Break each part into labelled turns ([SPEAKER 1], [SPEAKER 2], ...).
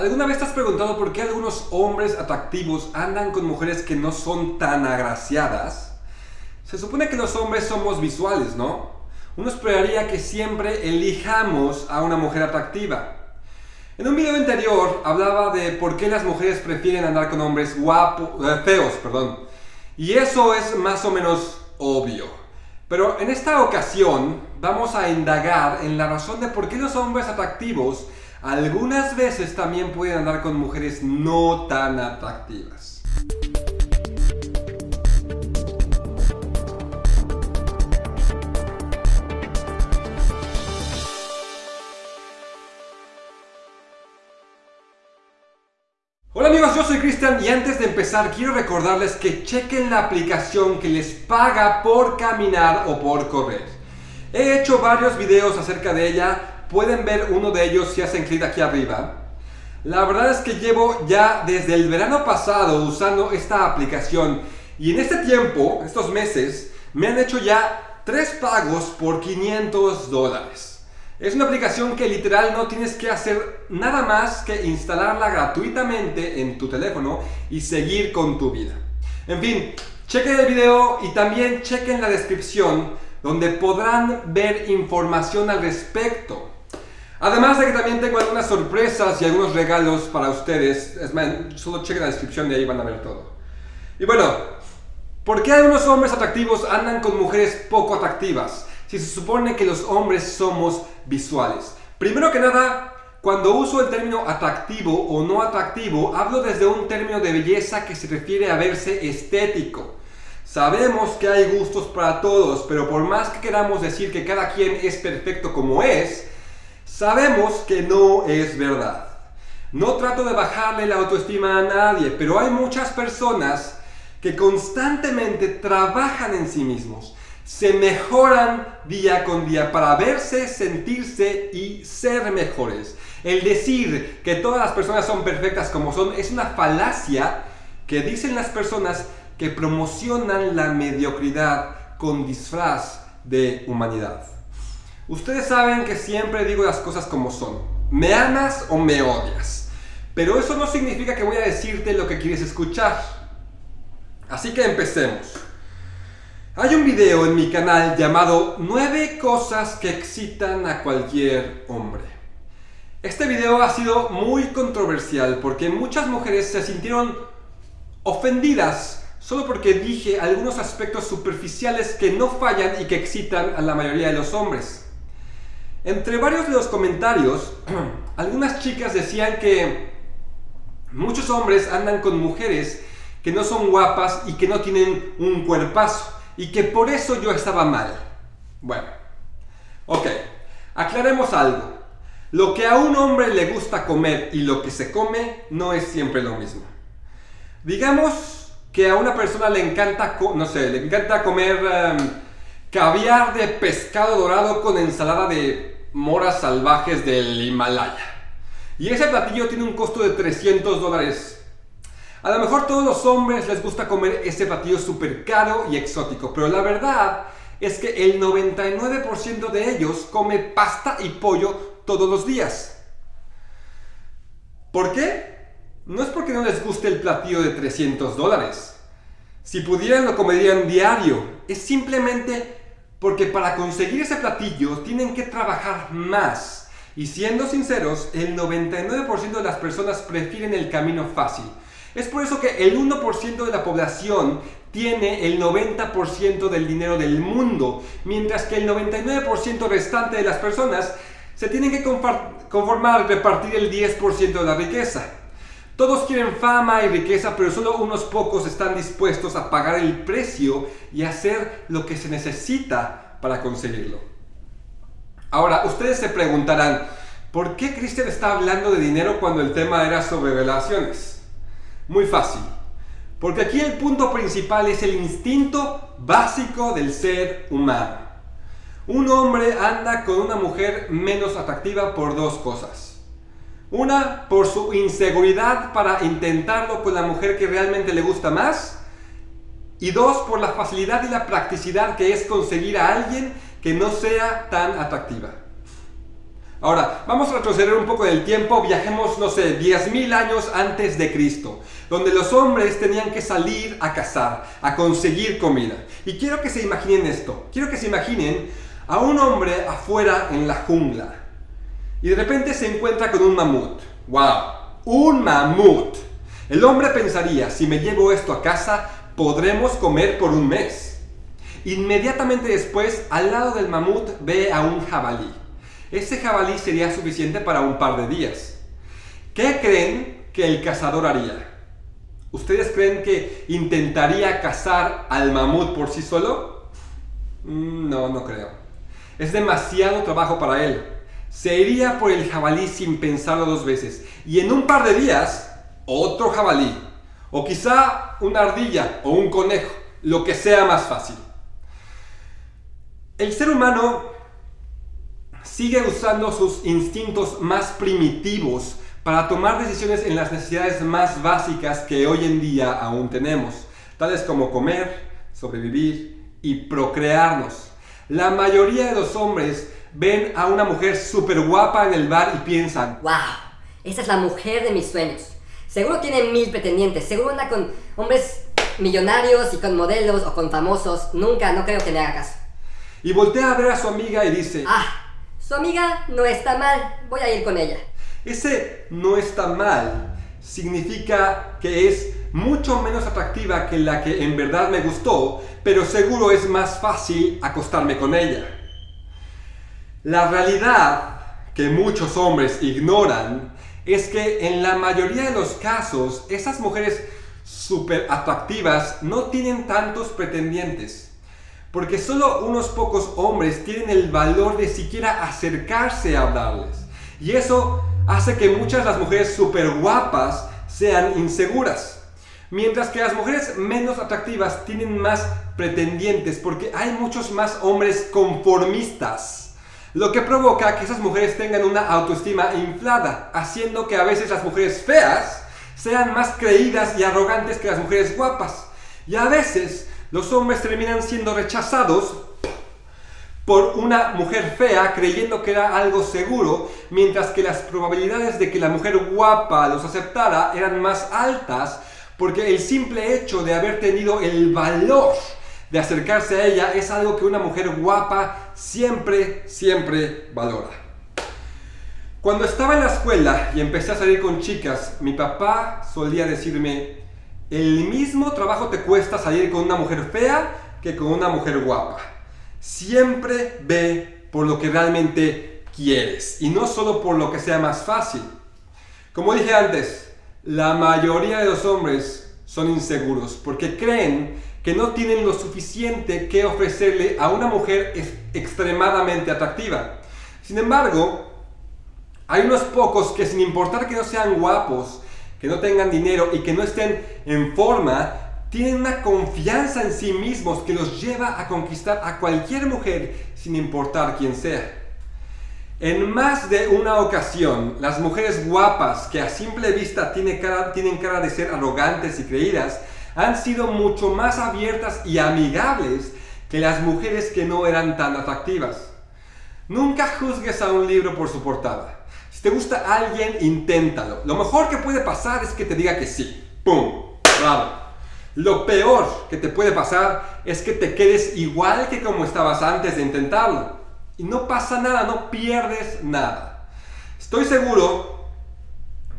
[SPEAKER 1] ¿Alguna vez te has preguntado por qué algunos hombres atractivos andan con mujeres que no son tan agraciadas? Se supone que los hombres somos visuales, ¿no? Uno esperaría que siempre elijamos a una mujer atractiva. En un video anterior hablaba de por qué las mujeres prefieren andar con hombres guapos, eh, feos, perdón. Y eso es más o menos obvio. Pero en esta ocasión vamos a indagar en la razón de por qué los hombres atractivos algunas veces también pueden andar con mujeres no tan atractivas. Hola amigos, yo soy Cristian y antes de empezar quiero recordarles que chequen la aplicación que les paga por caminar o por correr. He hecho varios videos acerca de ella, pueden ver uno de ellos si hacen clic aquí arriba. La verdad es que llevo ya desde el verano pasado usando esta aplicación y en este tiempo, estos meses, me han hecho ya tres pagos por 500 dólares. Es una aplicación que literal no tienes que hacer nada más que instalarla gratuitamente en tu teléfono y seguir con tu vida. En fin, chequen el video y también chequen la descripción donde podrán ver información al respecto. Además de que también tengo algunas sorpresas y algunos regalos para ustedes. Es más, solo chequen la descripción y ahí van a ver todo. Y bueno, ¿por qué algunos hombres atractivos andan con mujeres poco atractivas? Si se supone que los hombres somos visuales. Primero que nada, cuando uso el término atractivo o no atractivo, hablo desde un término de belleza que se refiere a verse estético. Sabemos que hay gustos para todos, pero por más que queramos decir que cada quien es perfecto como es, Sabemos que no es verdad. No trato de bajarle la autoestima a nadie, pero hay muchas personas que constantemente trabajan en sí mismos, se mejoran día con día para verse, sentirse y ser mejores. El decir que todas las personas son perfectas como son es una falacia que dicen las personas que promocionan la mediocridad con disfraz de humanidad. Ustedes saben que siempre digo las cosas como son. Me amas o me odias. Pero eso no significa que voy a decirte lo que quieres escuchar. Así que empecemos. Hay un video en mi canal llamado 9 cosas que excitan a cualquier hombre. Este video ha sido muy controversial porque muchas mujeres se sintieron ofendidas solo porque dije algunos aspectos superficiales que no fallan y que excitan a la mayoría de los hombres. Entre varios de los comentarios, algunas chicas decían que muchos hombres andan con mujeres que no son guapas y que no tienen un cuerpazo y que por eso yo estaba mal. Bueno, ok, aclaremos algo. Lo que a un hombre le gusta comer y lo que se come no es siempre lo mismo. Digamos que a una persona le encanta, no sé, le encanta comer em, caviar de pescado dorado con ensalada de moras salvajes del Himalaya. Y ese platillo tiene un costo de 300 dólares. A lo mejor todos los hombres les gusta comer ese platillo súper caro y exótico, pero la verdad es que el 99% de ellos come pasta y pollo todos los días. ¿Por qué? No es porque no les guste el platillo de 300 dólares. Si pudieran lo comerían diario. Es simplemente porque para conseguir ese platillo tienen que trabajar más. Y siendo sinceros, el 99% de las personas prefieren el camino fácil. Es por eso que el 1% de la población tiene el 90% del dinero del mundo, mientras que el 99% restante de las personas se tienen que conformar repartir el 10% de la riqueza. Todos quieren fama y riqueza, pero solo unos pocos están dispuestos a pagar el precio y hacer lo que se necesita para conseguirlo. Ahora, ustedes se preguntarán, ¿por qué Cristian está hablando de dinero cuando el tema era sobre relaciones? Muy fácil. Porque aquí el punto principal es el instinto básico del ser humano. Un hombre anda con una mujer menos atractiva por dos cosas. Una, por su inseguridad para intentarlo con la mujer que realmente le gusta más. Y dos, por la facilidad y la practicidad que es conseguir a alguien que no sea tan atractiva. Ahora, vamos a retroceder un poco del tiempo, viajemos, no sé, 10.000 años antes de Cristo, donde los hombres tenían que salir a cazar, a conseguir comida. Y quiero que se imaginen esto, quiero que se imaginen a un hombre afuera en la jungla y de repente se encuentra con un mamut. ¡Wow! ¡Un mamut! El hombre pensaría, si me llevo esto a casa, podremos comer por un mes. Inmediatamente después, al lado del mamut, ve a un jabalí. Ese jabalí sería suficiente para un par de días. ¿Qué creen que el cazador haría? ¿Ustedes creen que intentaría cazar al mamut por sí solo? Mm, no, no creo. Es demasiado trabajo para él. Se iría por el jabalí sin pensarlo dos veces. Y en un par de días, otro jabalí. O quizá una ardilla o un conejo. Lo que sea más fácil. El ser humano sigue usando sus instintos más primitivos para tomar decisiones en las necesidades más básicas que hoy en día aún tenemos, tales como comer, sobrevivir y procrearnos. La mayoría de los hombres ven a una mujer súper guapa en el bar y piensan,
[SPEAKER 2] ¡Wow! Esa es la mujer de mis sueños. Seguro tiene mil pretendientes, seguro anda con hombres millonarios y con modelos o con famosos. Nunca, no creo que le haga caso.
[SPEAKER 1] Y voltea a ver a su amiga y dice,
[SPEAKER 2] Ah, su amiga no está mal, voy a ir con ella.
[SPEAKER 1] Ese no está mal significa que es mucho menos atractiva que la que en verdad me gustó, pero seguro es más fácil acostarme con ella. La realidad que muchos hombres ignoran es que en la mayoría de los casos esas mujeres súper atractivas no tienen tantos pretendientes. Porque solo unos pocos hombres tienen el valor de siquiera acercarse a hablarles. Y eso hace que muchas las mujeres súper guapas sean inseguras. Mientras que las mujeres menos atractivas tienen más pretendientes porque hay muchos más hombres conformistas. Lo que provoca que esas mujeres tengan una autoestima inflada, haciendo que a veces las mujeres feas sean más creídas y arrogantes que las mujeres guapas. Y a veces los hombres terminan siendo rechazados por una mujer fea creyendo que era algo seguro, mientras que las probabilidades de que la mujer guapa los aceptara eran más altas porque el simple hecho de haber tenido el valor de acercarse a ella es algo que una mujer guapa siempre, siempre valora. Cuando estaba en la escuela y empecé a salir con chicas, mi papá solía decirme, el mismo trabajo te cuesta salir con una mujer fea que con una mujer guapa. Siempre ve por lo que realmente quieres y no solo por lo que sea más fácil. Como dije antes, la mayoría de los hombres son inseguros porque creen que no tienen lo suficiente que ofrecerle a una mujer extremadamente atractiva. Sin embargo, hay unos pocos que sin importar que no sean guapos, que no tengan dinero y que no estén en forma, tienen una confianza en sí mismos que los lleva a conquistar a cualquier mujer sin importar quién sea. En más de una ocasión, las mujeres guapas que a simple vista tienen cara, tienen cara de ser arrogantes y creídas, han sido mucho más abiertas y amigables que las mujeres que no eran tan atractivas. Nunca juzgues a un libro por su portada. Si te gusta alguien, inténtalo. Lo mejor que puede pasar es que te diga que sí. ¡Pum! ¡Bravo! Lo peor que te puede pasar es que te quedes igual que como estabas antes de intentarlo. Y no pasa nada, no pierdes nada. Estoy seguro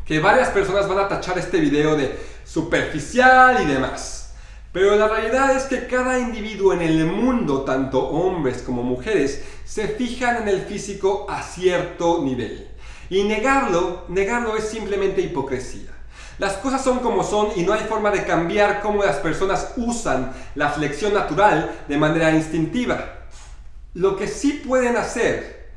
[SPEAKER 1] que varias personas van a tachar este video de superficial y demás. Pero la realidad es que cada individuo en el mundo, tanto hombres como mujeres, se fijan en el físico a cierto nivel. Y negarlo, negarlo es simplemente hipocresía. Las cosas son como son y no hay forma de cambiar cómo las personas usan la flexión natural de manera instintiva. Lo que sí pueden hacer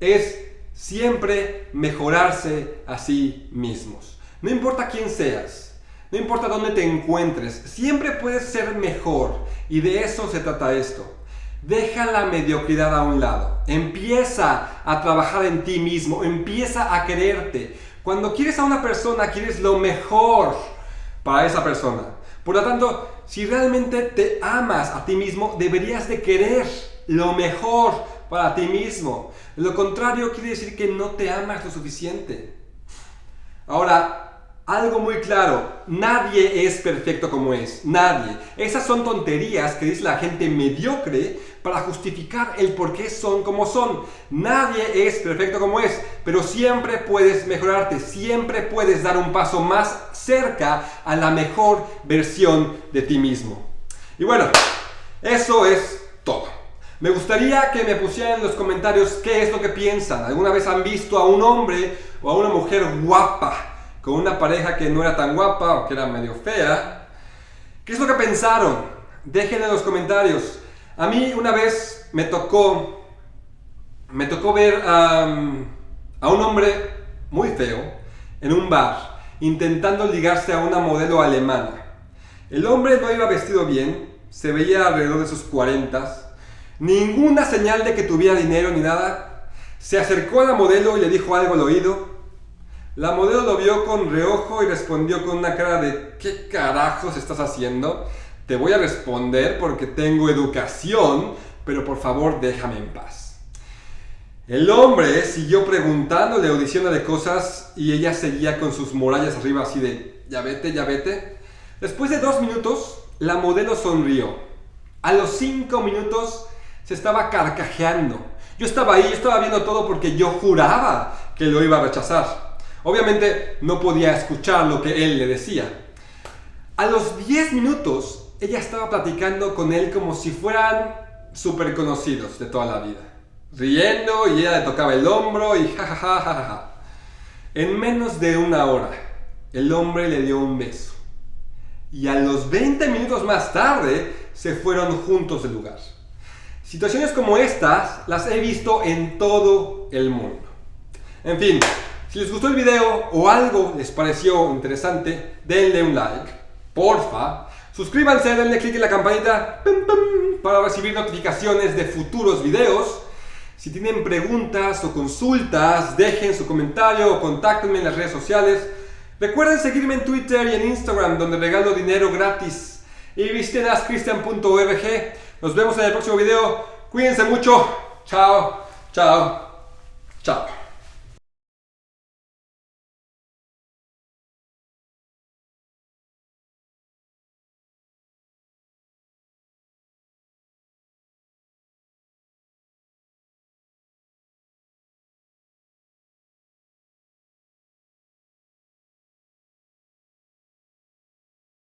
[SPEAKER 1] es siempre mejorarse a sí mismos. No importa quién seas, no importa dónde te encuentres, siempre puedes ser mejor y de eso se trata esto. Deja la mediocridad a un lado. Empieza a trabajar en ti mismo. Empieza a quererte. Cuando quieres a una persona, quieres lo mejor para esa persona. Por lo tanto, si realmente te amas a ti mismo, deberías de querer lo mejor para ti mismo. Lo contrario quiere decir que no te amas lo suficiente. Ahora, algo muy claro, nadie es perfecto como es, nadie. Esas son tonterías que dice la gente mediocre para justificar el por qué son como son. Nadie es perfecto como es, pero siempre puedes mejorarte, siempre puedes dar un paso más cerca a la mejor versión de ti mismo. Y bueno, eso es todo. Me gustaría que me pusieran en los comentarios qué es lo que piensan. ¿Alguna vez han visto a un hombre o a una mujer guapa con una pareja que no era tan guapa o que era medio fea? ¿Qué es lo que pensaron? Dejen en los comentarios. A mí una vez me tocó, me tocó ver a un hombre muy feo en un bar intentando ligarse a una modelo alemana. El hombre no iba vestido bien, se veía alrededor de sus 40, ninguna señal de que tuviera dinero ni nada. Se acercó a la modelo y le dijo algo al oído. La modelo lo vio con reojo y respondió con una cara de ¿qué carajos estás haciendo? Te voy a responder porque tengo educación, pero por favor déjame en paz. El hombre siguió preguntándole o diciéndole cosas y ella seguía con sus murallas arriba así de ya vete, ya vete. Después de dos minutos, la modelo sonrió. A los cinco minutos se estaba carcajeando. Yo estaba ahí, yo estaba viendo todo porque yo juraba que lo iba a rechazar. Obviamente no podía escuchar lo que él le decía. A los 10 minutos, ella estaba platicando con él como si fueran súper conocidos de toda la vida riendo y ella le tocaba el hombro y jajaja. En menos de una hora, el hombre le dio un beso. Y a los 20 minutos más tarde, se fueron juntos del lugar. Situaciones como estas las he visto en todo el mundo. En fin, si les gustó el video o algo les pareció interesante, denle un like, porfa. Suscríbanse, denle click en la campanita para recibir notificaciones de futuros videos. Si tienen preguntas o consultas, dejen su comentario o contáctenme en las redes sociales. Recuerden seguirme en Twitter y en Instagram, donde regalo dinero gratis. Y visiten. Nos vemos en el próximo video. Cuídense mucho. Chao, chao, chao.